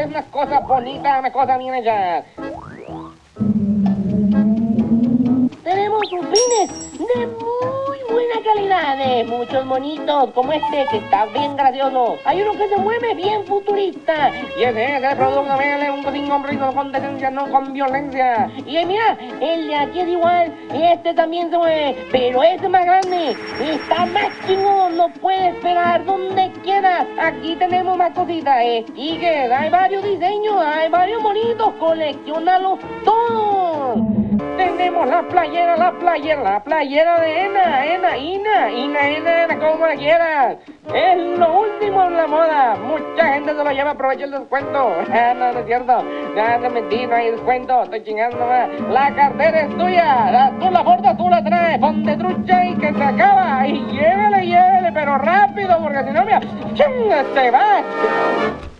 es una cosa bonita, una cosa bien hecha. Tenemos opines de muchos monitos, como este que está bien gracioso. Hay uno que se mueve bien futurista. Y ese es el producto de un sin compromiso, con decencia, no con violencia. Y mira, el de aquí es igual, este también se mueve, pero este es más grande, está más chingón, no puede esperar donde quieras. Aquí tenemos más cositas, stickers, hay varios diseños, hay varios monitos, coleccionalos todos. La playera, la playera, la playera de Ena, Ena, Ina, Ina, Ena, como la quieras. Es lo último en la moda. Mucha gente se lo lleva, aprovecha el descuento. Ah, no, no es cierto. No, no mentí, no hay descuento. Estoy chingando más. La cartera es tuya. La, tú la bordas, tú la traes. Ponte trucha y que se acaba. Y llévele, llévele, pero rápido, porque si no, mira, se va.